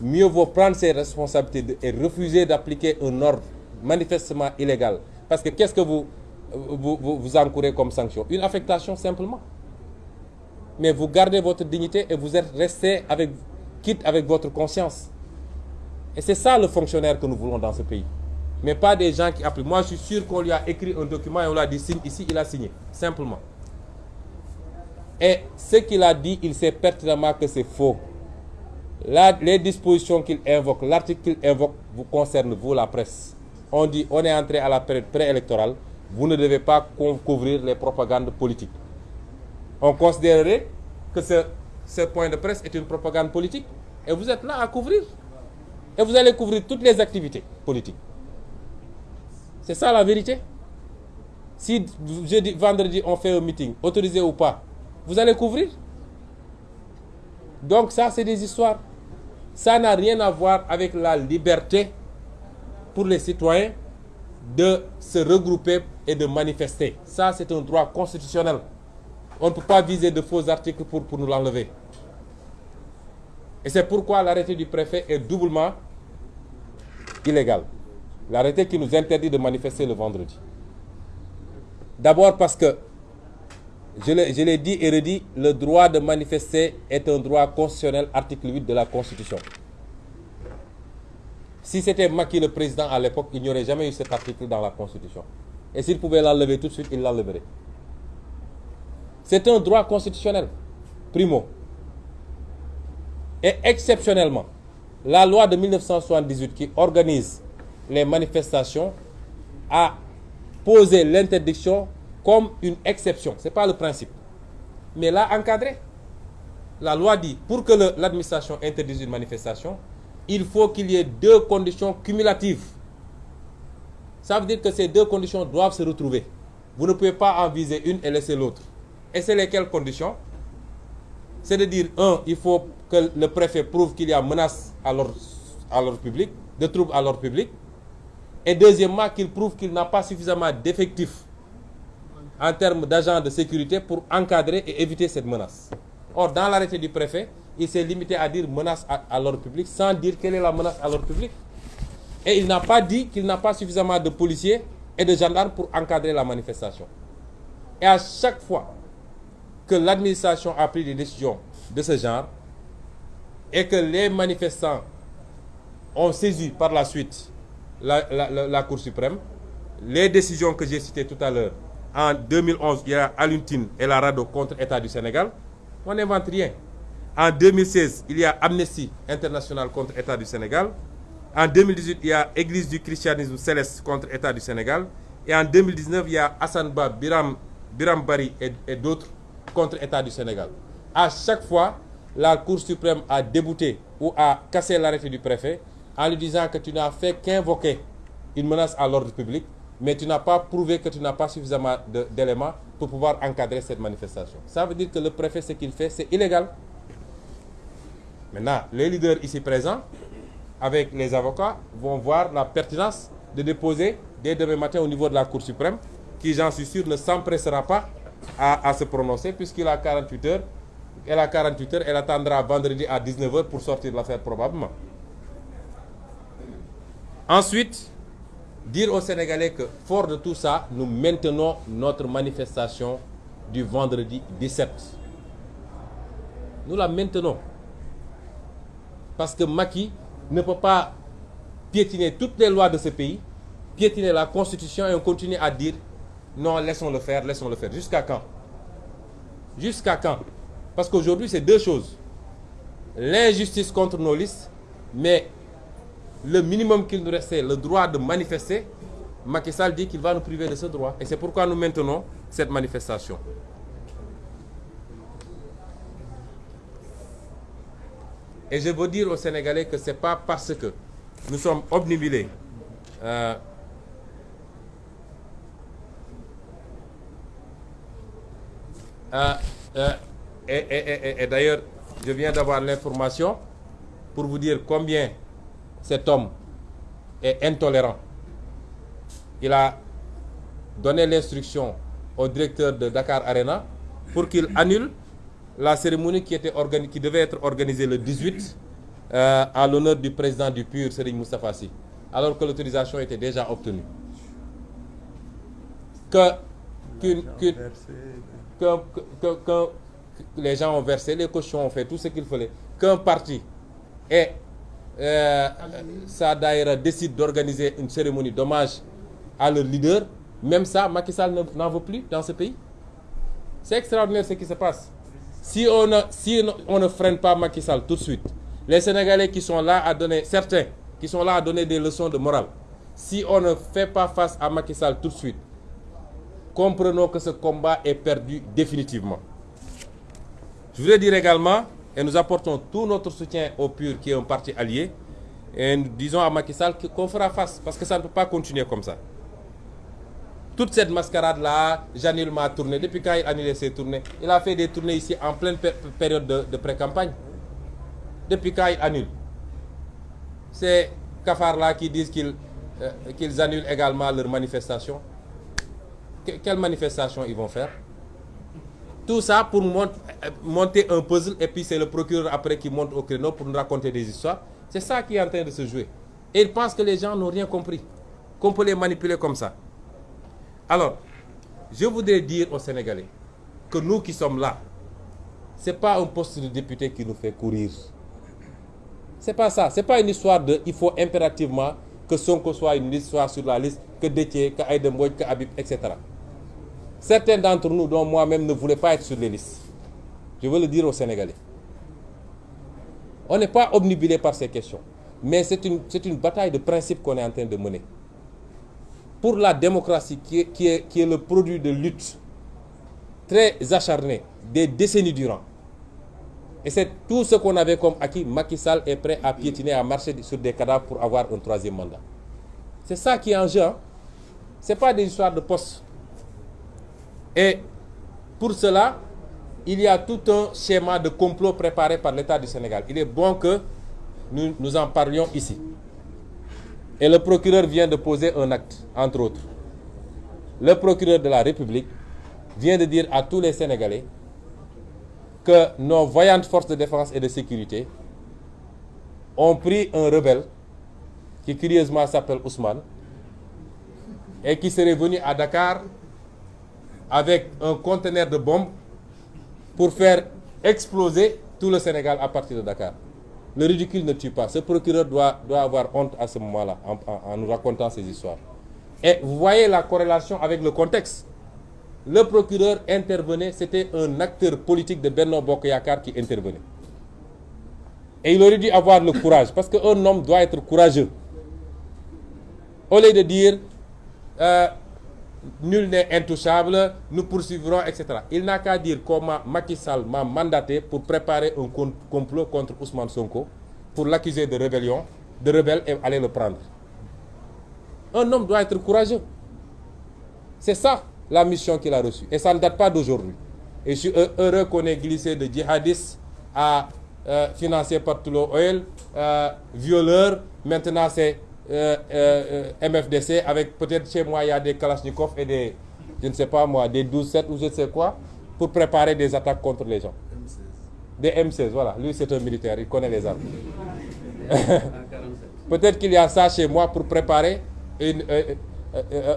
mieux vaut prendre ses responsabilités et refuser d'appliquer un ordre manifestement illégal. Parce que qu'est-ce que vous, vous, vous, vous encourez comme sanction? Une affectation simplement. Mais vous gardez votre dignité et vous êtes resté avec, quitte avec votre conscience. Et c'est ça le fonctionnaire que nous voulons dans ce pays. Mais pas des gens qui appliquent. Moi, je suis sûr qu'on lui a écrit un document et on lui a dit signe ici, il a signé. Simplement. Et ce qu'il a dit, il sait pertinemment que c'est faux. Les dispositions qu'il invoque, l'article qu'il invoque, vous concerne, vous, la presse. On dit, on est entré à la période préélectorale, vous ne devez pas couvrir les propagandes politiques. On considérerait que ce, ce point de presse est une propagande politique. Et vous êtes là à couvrir. Et vous allez couvrir toutes les activités politiques. C'est ça la vérité. Si jeudi, vendredi, on fait un meeting, autorisé ou pas, vous allez couvrir. Donc ça, c'est des histoires. Ça n'a rien à voir avec la liberté pour les citoyens de se regrouper et de manifester. Ça, c'est un droit constitutionnel. On ne peut pas viser de faux articles pour, pour nous l'enlever. Et c'est pourquoi l'arrêté du préfet est doublement illégal. L'arrêté qui nous interdit de manifester le vendredi. D'abord parce que, je l'ai dit et redit, le droit de manifester est un droit constitutionnel, article 8 de la Constitution. Si c'était Macky le président à l'époque, il n'y aurait jamais eu cet article dans la Constitution. Et s'il pouvait l'enlever tout de suite, il l'enleverait. C'est un droit constitutionnel, primo. Et exceptionnellement, la loi de 1978 qui organise les manifestations a posé l'interdiction comme une exception. Ce n'est pas le principe. Mais là, encadré. La loi dit, pour que l'administration interdise une manifestation, il faut qu'il y ait deux conditions cumulatives. Ça veut dire que ces deux conditions doivent se retrouver. Vous ne pouvez pas en viser une et laisser l'autre. Et c'est lesquelles conditions? C'est de dire, un, il faut que le préfet prouve qu'il y a menace à l'ordre public, de troubles à l'ordre public. Et deuxièmement, qu'il prouve qu'il n'a pas suffisamment d'effectifs en termes d'agents de sécurité pour encadrer et éviter cette menace. Or, dans l'arrêté du préfet, il s'est limité à dire menace à, l'ordre public sans dire quelle est la menace à l'ordre public. Et il n'a pas dit qu'il n'a pas suffisamment de policiers et de gendarmes pour encadrer la manifestation. Et à chaque fois que l'administration a pris des décisions de ce genre et que les manifestants ont saisi par la suite la Cour suprême, les décisions que j'ai citées tout à l'heure, en 2011, il y a Aluntine et la RADO contre l'État du Sénégal, on n'invente rien. En 2016, il y a Amnesty International contre l'État du Sénégal. En 2018, il y a Église du christianisme céleste contre l'État du Sénégal. Et en 2019, il y a Hassan Ba, Biram, Biram Bari et, d'autres contre l'État du Sénégal. À chaque fois, la Cour suprême a débouté ou a cassé l'arrêté du préfet en lui disant que tu n'as fait qu'invoquer une menace à l'ordre public, mais tu n'as pas prouvé que tu n'as pas suffisamment d'éléments pour pouvoir encadrer cette manifestation. Ça veut dire que le préfet, ce qu'il fait, c'est illégal. Maintenant, les leaders ici présents, avec les avocats, vont voir la pertinence de déposer dès demain matin au niveau de la Cour suprême, qui, j'en suis sûr, ne s'empressera pas à, se prononcer, puisqu'il a 48 heures. Elle a 48 heures, elle attendra vendredi à 19h pour sortir de l'affaire probablement. Ensuite, dire aux Sénégalais que, fort de tout ça, nous maintenons notre manifestation du vendredi 17. Nous la maintenons. Parce que Maki ne peut pas piétiner toutes les lois de ce pays, piétiner la constitution et on continue à dire non, laissons-le faire, laissons-le faire. Jusqu'à quand? Jusqu'à quand? Parce qu'aujourd'hui, c'est deux choses. L'injustice contre nos listes, mais le minimum qu'il nous restait, le droit de manifester, Macky Sall dit qu'il va nous priver de ce droit. Et c'est pourquoi nous maintenons cette manifestation. Et je veux dire aux Sénégalais que ce n'est pas parce que nous sommes obnubilés euh, euh, euh, et, d'ailleurs, je viens d'avoir l'information pour vous dire combien cet homme est intolérant. Il a donné l'instruction au directeur de Dakar Arena pour qu'il annule la cérémonie qui, était qui devait être organisée le 18 euh, à l'honneur du président du PUR, Serigne Moustapha alors que l'autorisation était déjà obtenue. Que, que, les gens ont versé, les cochons ont fait tout ce qu'il fallait, qu'un parti et euh, décide d'organiser une cérémonie d'hommage à leur leader, même ça, Macky Sall n'en veut plus dans ce pays. C'est extraordinaire ce qui se passe. Si on, si on ne freine pas Macky Sall tout de suite, les Sénégalais qui sont là à donner, certains qui sont là à donner des leçons de morale, si on ne fait pas face à Macky Sall tout de suite, comprenons que ce combat est perdu définitivement. Je voudrais dire également, et nous apportons tout notre soutien au PUR qui est un parti allié, et nous disons à Macky Sall qu'on fera face, parce que ça ne peut pas continuer comme ça. Toute cette mascarade-là, j'annule ma tournée. Depuis quand il a annulé ses tournées? Il a fait des tournées ici en pleine période de, pré-campagne. Depuis quand il annule? C'est cafards-là qui disent euh, qu'ils annulent également leurs manifestations. quelle manifestation ils vont faire? Tout ça pour monter un puzzle et puis c'est le procureur après qui monte au créneau pour nous raconter des histoires. C'est ça qui est en train de se jouer. Et ils pensent que les gens n'ont rien compris. Qu'on peut les manipuler comme ça. Alors, je voudrais dire aux Sénégalais que nous qui sommes là, ce n'est pas un poste de député qui nous fait courir. C'est pas ça. C'est pas une histoire de il faut impérativement que Sonko soit une soit sur la liste, que Détier, que Aydem que Habib, etc. Certains d'entre nous, dont moi-même, ne voulaient pas être sur les listes. Je veux le dire aux Sénégalais. On n'est pas obnubilé par ces questions. Mais c'est une, une bataille de principe qu'on est en train de mener pour la démocratie qui est, qui est, qui est le produit de lutte très acharnée des décennies durant. Et c'est tout ce qu'on avait comme acquis. Macky Sall est prêt à piétiner, à marcher sur des cadavres pour avoir un troisième mandat. C'est ça qui est en jeu. Hein. Ce n'est pas des histoires de poste. Et pour cela, il y a tout un schéma de complot préparé par l'État du Sénégal. Il est bon que nous, nous en parlions ici. Et le procureur vient de poser un acte, entre autres. Le procureur de la République vient de dire à tous les Sénégalais que nos voyantes forces de défense et de sécurité ont pris un rebelle qui curieusement s'appelle Ousmane et qui serait venu à Dakar avec un conteneur de bombes pour faire exploser tout le Sénégal à partir de Dakar. Le ridicule ne tue pas. Ce procureur doit, avoir honte à ce moment-là en, nous racontant ces histoires. Et vous voyez la corrélation avec le contexte. Le procureur intervenait, c'était un acteur politique de Bernard Bokoyakar qui intervenait. Et il aurait dû avoir le courage, parce qu'un homme doit être courageux. Au lieu de dire, euh, nul n'est intouchable, nous poursuivrons, etc. Il n'a qu'à dire comment Macky Sall m'a mandaté pour préparer un complot contre Ousmane Sonko, pour l'accuser de rébellion, de rebelle et aller le prendre. Un homme doit être courageux. C'est ça la mission qu'il a reçue. Et ça ne date pas d'aujourd'hui. Et je suis heureux qu'on ait glissé de djihadistes à euh, financé par Toulo Oil, euh, violeur, maintenant c'est euh, euh, euh MFDC avec peut-être chez moi il y a des Kalachnikov et des, je ne sais pas moi, des 12-7 ou je ne sais quoi, pour préparer des attaques contre les gens. Des M16, voilà. Lui c'est un militaire, il connaît les armes. peut-être qu'il y a ça chez moi pour préparer une, euh,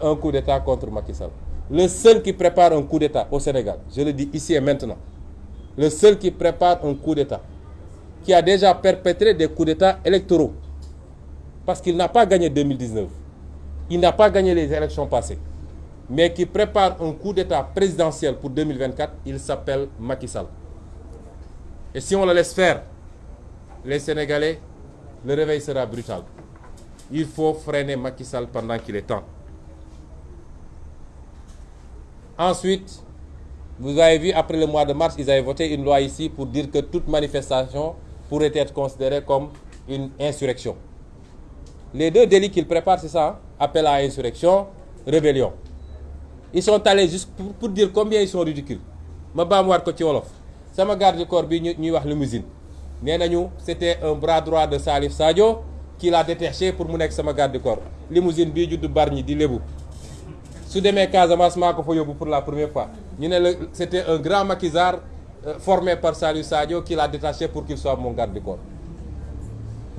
un coup d'État contre Macky Sall. Le seul qui prépare un coup d'État au Sénégal, je le dis ici et maintenant, le seul qui prépare un coup d'État, qui a déjà perpétré des coups d'État électoraux. Parce qu'il n'a pas gagné 2019. Il n'a pas gagné les élections passées. Mais qui prépare un coup d'État présidentiel pour 2024, il s'appelle Macky Sall. Et si on le laisse faire, les Sénégalais, le réveil sera brutal. Il faut freiner Macky Sall pendant qu'il est temps. Ensuite, vous avez vu, après le mois de mars, ils avaient voté une loi ici pour dire que toute manifestation pourrait être considérée comme une insurrection. Les deux délits qu'ils préparent, c'est ça, hein? appel à insurrection, rébellion. Ils sont allés juste pour, dire combien ils sont ridicules. ci wolof sama garde du corps bi ñu ñuy wax limousine c'était un bras droit de Salif Sadio qui l'a détaché pour mu nekk sama garde du corps limousine bii judd Bargny di lébu su demee Casamance maa pour la première fois c'était un grand maquisard euh, formé par Salif Sadio qui l'a détaché pour qu'il soit mon garde du corps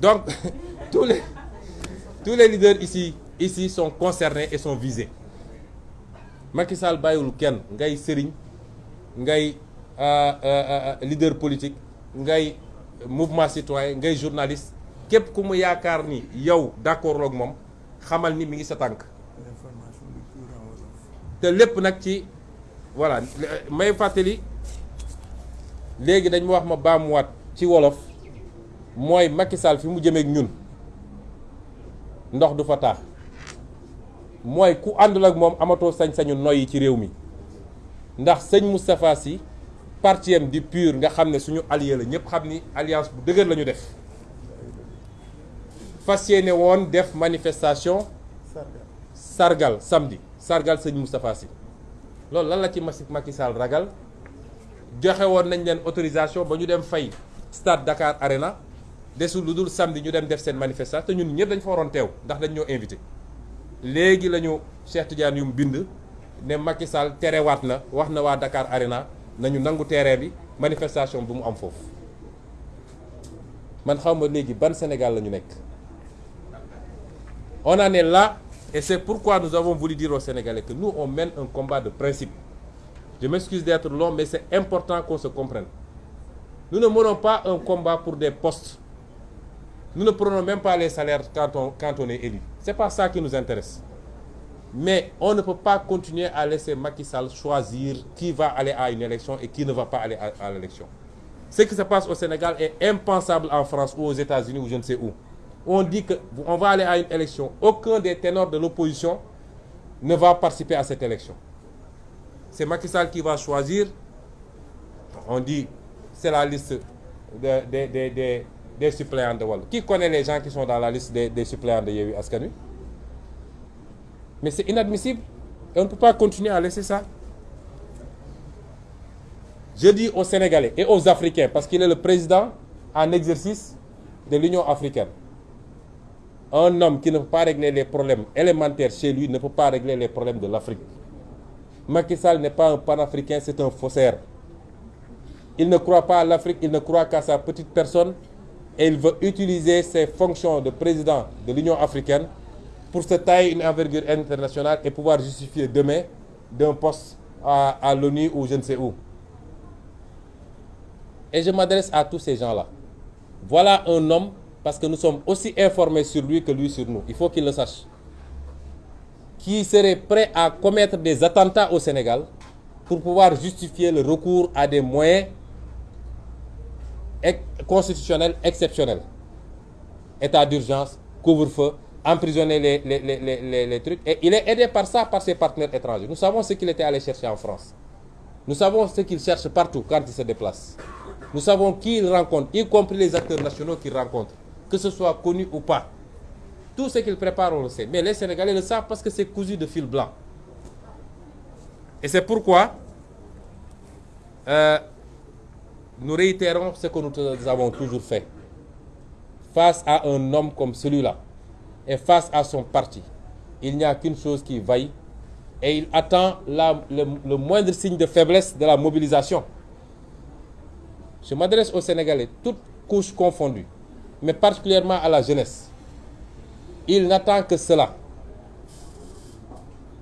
donc tous les tous les leaders ici ici sont concernés et sont visés. Macky Sall bàyyiwul kenn. Ngay sëriñ ngay leader politique ngay mouvement citoyen ngay journaliste. Képp ku mu yaakaar ni yow d'accord ak moom xamal ni mi ngi sa tànk. Te lépp nag ci voilà may fàttali léegi dañ ma wax ma baamuwaat ci wolof mooy Macky Sall fi mu jëmeek ñun. ndox du fa taa mooy ku àndul ak moom amatoo sañ-sañu noyyi ci réew mi. ndax sëñ Moustapha Sy parti di PUR nga xam ne suñu allié la ñëpp alliance bu dëgër la def. def manifestation sargal samedi sargal sëñ Moustapha Sy. loolu lan la ci Macky Sall ragal? joxe woon nañ leen autorisation ba ñu dem fay stade Dakar Arena desul lu dul samedi ñu dem def seen manifestation te ñun ñëpp dañ fa waroon teew ndax invité. léegi la ñu Cheikh Tidiane yu mu bind ne Macky Sall terewaat na wax na waa Dakar Arena nañu nangu terrain bi manifestation bu mu am foofu. Man xaw ma ban Sénégal la ñu nekk. On en est là et c'est pourquoi nous avons voulu dire aux Sénégalais que nous on mène un combat de principe. Je m'excuse d'être long mais c'est important qu'on se comprenne. Nous ne menons pas un combat pour des postes nous ne prenons même pas les salaires quand on quand on est élu. C'est pas ça qui nous intéresse. Mais on ne peut pas continuer à laisser Macky Sall choisir qui va aller à une élection et qui ne va pas aller à, l'élection. Ce qui se passe au Sénégal est impensable en France ou aux États-Unis ou je ne sais où. On dit que on va aller à une élection. Aucun des ténors de l'opposition ne va participer à cette élection. C'est Macky Sall qui va choisir. On dit c'est la liste des des suppléants de Wallu. Qui connaît les gens qui sont dans la liste des suppléants de Yewwi Askan Wi? Mais c'est inadmissible. Et on ne peut pas continuer à laisser ça. Je dis aux Sénégalais et aux Africains parce qu'il est le président en exercice de l'Union africaine. Un homme qui ne peut pas régler les problèmes élémentaires chez lui ne peut pas régler les problèmes de l'Afrique. Macky Sall n'est pas un panafricain c'est un faussaire. Il ne croit pas à l'Afrique il ne croit qu'à sa petite personne et il veut utiliser ses fonctions de président de l'Union africaine pour se tailler une envergure internationale et pouvoir justifier demain d'un poste à, à l'ONU ou je ne sais où. Et je m'adresse à tous ces gens-là. Voilà un homme, parce que nous sommes aussi informés sur lui que lui sur nous. Il faut qu'il le sache. Qui serait prêt à commettre des attentats au Sénégal pour pouvoir justifier le recours à des moyens constitutionnels exceptionnels. État d'urgence, couvre-feu, emprisonner les, les, les, les, les trucs. Et il est aidé par ça, par ses partenaires étrangers. Nous savons ce qu'il était allé chercher en France. Nous savons ce qu'il cherche partout quand il se déplace. Nous savons qui il rencontre, y compris les acteurs nationaux qu'il rencontre, que ce soit connu ou pas. Tout ce qu'il prépare, on le sait. Mais les Sénégalais le savent parce que c'est cousu de fil blanc. Et c'est pourquoi euh, nous réitérons ce que nous avons toujours fait. face à un homme comme celui-là et face à son parti, il n'y a qu'une chose qui vaille et il attend la, le, moindre signe de faiblesse de la mobilisation. Je m'adresse aux Sénégalais, toutes couches confondues, mais particulièrement à la jeunesse. Il n'attend que cela.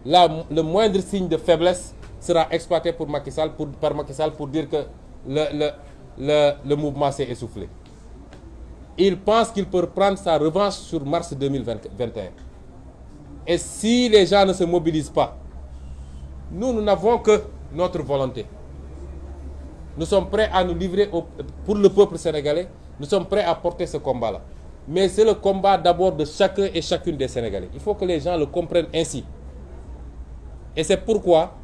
La, le moindre signe de faiblesse sera exploité pour Macky Sall, par Macky Sall pour dire que le, le, mouvement s'est essoufflé. Il pense qu'il peut prendre sa revanche sur mars 2021. Et si les gens ne se mobilisent pas, nous, nous n'avons que notre volonté. Nous sommes prêts à nous livrer au, pour le peuple sénégalais. Nous sommes prêts à porter ce combat-là. Mais c'est le combat d'abord de chacun et chacune des Sénégalais. Il faut que les gens le comprennent ainsi. Et c'est pourquoi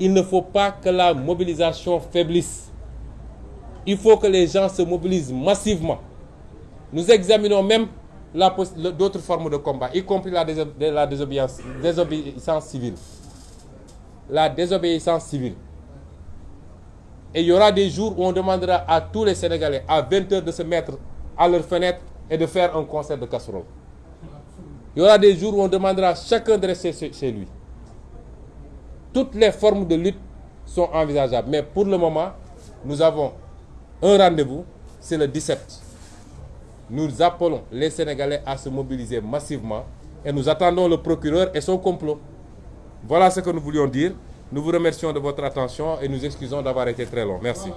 il ne faut pas que la mobilisation faiblisse. Il faut que les gens se mobilisent massivement. Nous examinons même d'autres formes de combat, y compris la, déso la désobéissance, civile. La désobéissance civile. Et il y aura des jours où on demandera à tous les Sénégalais à 20 heures de se mettre à leur fenêtre et de faire un concert de casserole. Il y aura des jours où on demandera à chacun de rester chez lui. Toutes les formes de lutte sont envisageables. Mais pour le moment, nous avons un rendez-vous, c'est le 17. Nous appelons les Sénégalais à se mobiliser massivement et nous attendons le procureur et son complot. Voilà ce que nous voulions dire. Nous vous remercions de votre attention et nous excusons d'avoir été très long. Merci.